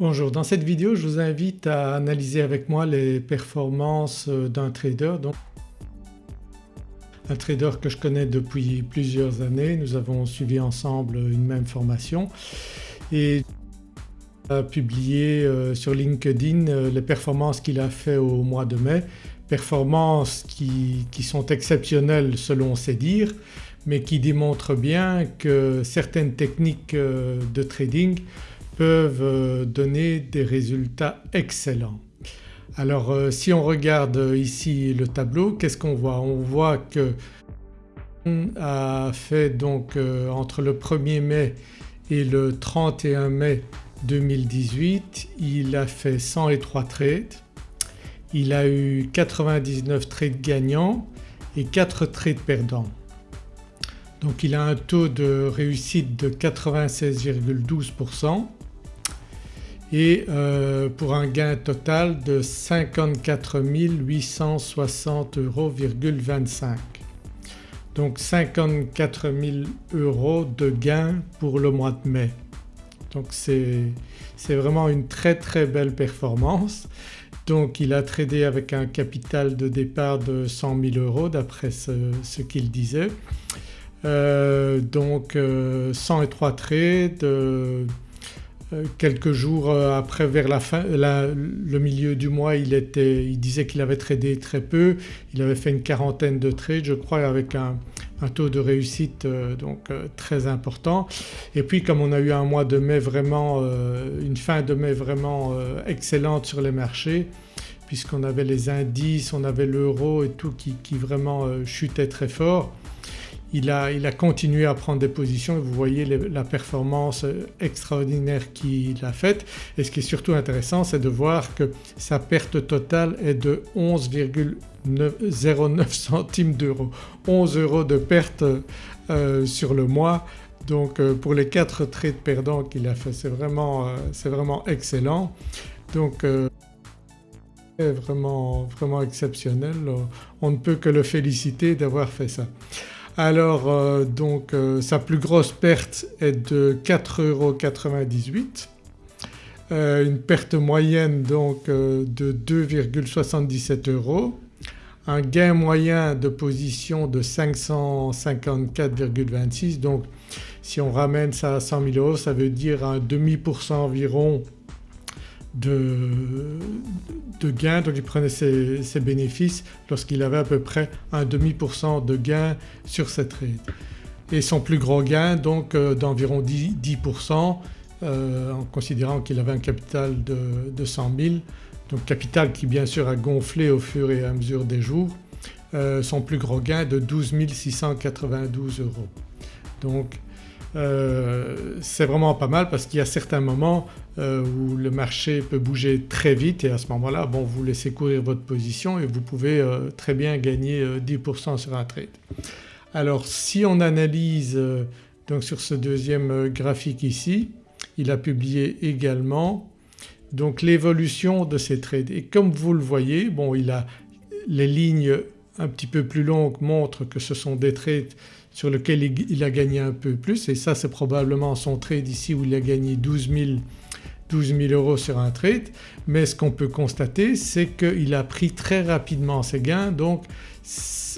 Bonjour, dans cette vidéo je vous invite à analyser avec moi les performances d'un trader. Un trader que je connais depuis plusieurs années, nous avons suivi ensemble une même formation et a publié euh, sur LinkedIn euh, les performances qu'il a fait au mois de mai, performances qui, sont exceptionnelles selon ses dires mais qui démontrent bien que certaines techniques euh, de trading euh, donner des résultats excellents. Alors euh, si on regarde ici le tableau qu'est-ce qu'on voit? On voit que a fait donc euh, entre le 1er mai et le 31 mai 2018 il a fait 103 trades, il a eu 99 trades gagnants et 4 trades perdants. Donc il a un taux de réussite de 96,12% et euh, pour un gain total de 54 860,25 euros. Donc 54 000 euros de gain pour le mois de mai. Donc c'est vraiment une très très belle performance. Donc il a tradé avec un capital de départ de 100 000 euros d'après ce, qu'il disait. Euh, donc 103 euh, trades quelques jours euh, après vers la fin, le milieu du mois il, était, il disait qu'il avait tradé très peu, il avait fait une quarantaine de trades je crois avec un, taux de réussite euh, donc très important. Et puis comme on a eu un mois de mai vraiment, une fin de mai vraiment excellente sur les marchés puisqu'on avait les indices, on avait l'euro et tout qui, qui vraiment chutait très fort il a, continué à prendre des positions et vous voyez la performance extraordinaire qu'il a faite et ce qui est surtout intéressant c'est de voir que sa perte totale est de 11,09 centimes d'euros. 11 euros de perte euh, sur le mois donc euh, pour les 4 trades perdants qu'il a fait c'est vraiment, euh, vraiment, excellent. Donc vraiment, vraiment exceptionnel, on ne peut que le féliciter d'avoir fait ça. Alors euh, donc euh, sa plus grosse perte est de 4,98 euros, euh, une perte moyenne donc de 2,77 euros, un gain moyen de position de 554,26 donc si on ramène ça à 100 000 euros ça veut dire un demi pour cent environ de, de gain donc il prenait ses, bénéfices lorsqu'il avait à peu près un demi pour cent de gain sur cette trade. Et son plus gros gain donc euh, d'environ 10%, euh, en considérant qu'il avait un capital de, de 100 000 donc capital qui bien sûr a gonflé au fur et à mesure des jours, euh, son plus gros gain de 12 692 euros. Donc euh, c'est vraiment pas mal parce qu'il y a certains moments euh, où le marché peut bouger très vite et à ce moment-là vous laissez courir votre position et vous pouvez euh, très bien gagner 10% sur un trade. Alors si on analyse donc sur ce deuxième graphique ici il a publié également donc l'évolution de ces trades et comme vous le voyez bon il a les lignes un petit peu plus longues montrent que ce sont des trades sur lequel il a gagné un peu plus. Et ça c'est probablement son trade ici où il a gagné 12 000, euros sur un trade. Mais ce qu'on peut constater c'est qu'il a pris très rapidement ses gains. Donc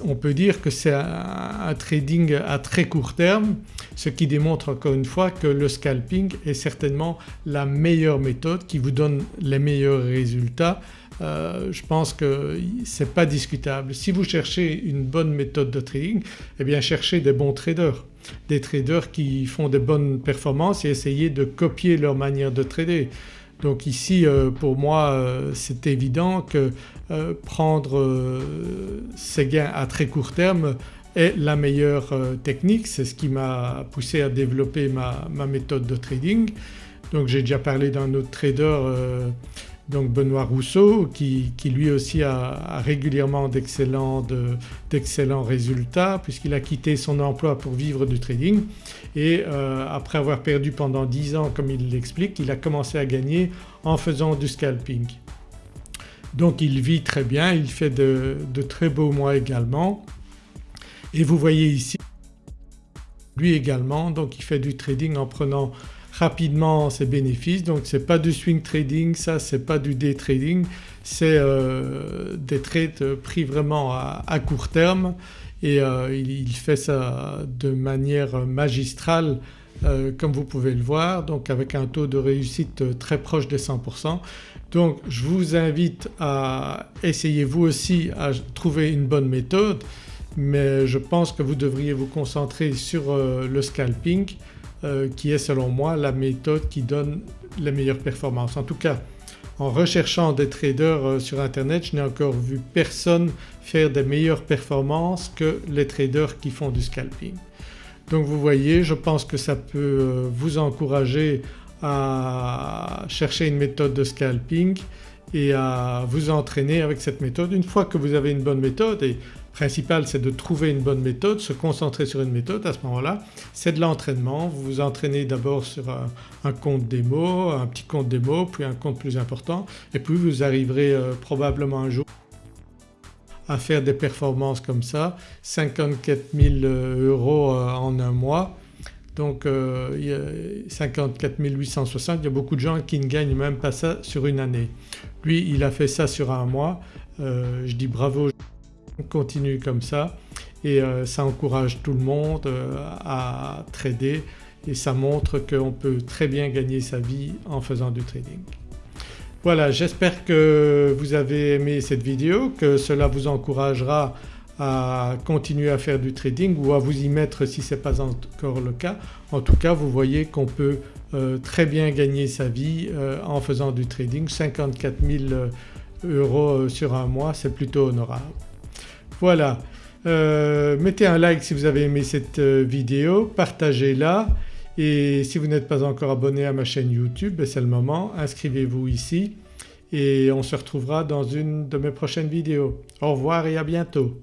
on peut dire que c'est un, trading à très court terme ce qui démontre encore une fois que le scalping est certainement la meilleure méthode qui vous donne les meilleurs résultats euh, je pense que ce n'est pas discutable. Si vous cherchez une bonne méthode de trading eh bien cherchez des bons traders, des traders qui font des bonnes performances et essayez de copier leur manière de trader. Donc ici euh, pour moi euh, c'est évident que prendre ces gains à très court terme est la meilleure technique, c'est ce qui m'a poussé à développer ma, méthode de trading. Donc j'ai déjà parlé d'un autre trader donc Benoît Rousseau qui, lui aussi a, régulièrement d'excellents résultats puisqu'il a quitté son emploi pour vivre du trading et euh, après avoir perdu pendant 10 ans comme il l'explique il a commencé à gagner en faisant du scalping. Donc il vit très bien, il fait de, de très beaux mois également et vous voyez ici lui également donc il fait du trading en prenant rapidement ses bénéfices. Donc c'est pas du swing trading, ça c'est pas du day trading, c'est euh, des trades pris vraiment à, court terme. Et euh, il, fait ça de manière magistrale euh, comme vous pouvez le voir donc avec un taux de réussite très proche des 100%. Donc je vous invite à essayer vous aussi à trouver une bonne méthode. Mais je pense que vous devriez vous concentrer sur le scalping euh, qui est selon moi la méthode qui donne les meilleures performances. En tout cas en recherchant des traders euh, sur internet je n'ai encore vu personne faire des meilleures performances que les traders qui font du scalping. Donc vous voyez je pense que ça peut euh, vous encourager à chercher une méthode de scalping et à vous entraîner avec cette méthode. Une fois que vous avez une bonne méthode et principal c'est de trouver une bonne méthode, se concentrer sur une méthode à ce moment-là. C'est de l'entraînement. Vous vous entraînez d'abord sur un, compte démo, un petit compte démo puis un compte plus important et puis vous arriverez euh, probablement un jour à faire des performances comme ça. 54 000 euh, euros euh, en un mois. Donc il y a 54 860 il y a beaucoup de gens qui ne gagnent même pas ça sur une année. Lui il a fait ça sur un mois, je dis bravo continue comme ça et euh, ça encourage tout le monde euh, à trader et ça montre qu'on peut très bien gagner sa vie en faisant du trading. Voilà j'espère que vous avez aimé cette vidéo, que cela vous encouragera à continuer à faire du trading ou à vous y mettre si ce n'est pas encore le cas. En tout cas vous voyez qu'on peut euh, très bien gagner sa vie en faisant du trading, 54 000 euros sur un mois c'est plutôt honorable. Voilà, euh, mettez un like si vous avez aimé cette euh, vidéo, partagez-la et si vous n'êtes pas encore abonné à ma chaîne YouTube ben, c'est le moment, inscrivez-vous ici et on se retrouvera dans une de mes prochaines vidéos. Au revoir et à bientôt.